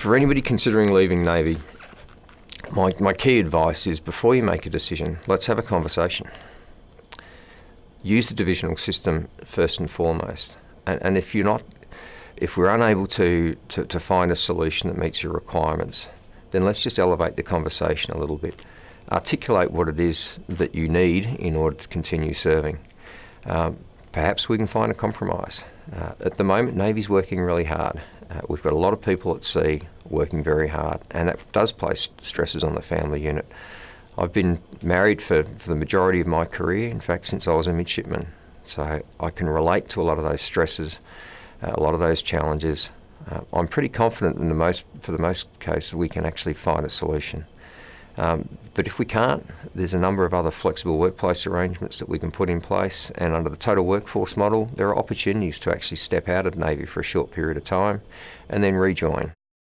for anybody considering leaving Navy, my, my key advice is before you make a decision, let's have a conversation. Use the divisional system first and foremost. And, and if you're not, if we're unable to, to, to find a solution that meets your requirements, then let's just elevate the conversation a little bit. Articulate what it is that you need in order to continue serving. Um, perhaps we can find a compromise. Uh, at the moment, Navy's working really hard. Uh, we've got a lot of people at sea working very hard, and that does place stresses on the family unit. I've been married for, for the majority of my career, in fact, since I was a midshipman. So I can relate to a lot of those stresses, uh, a lot of those challenges. Uh, I'm pretty confident in the most, for the most cases, we can actually find a solution. Um, but if we can't, there's a number of other flexible workplace arrangements that we can put in place. And under the total workforce model, there are opportunities to actually step out of Navy for a short period of time and then rejoin.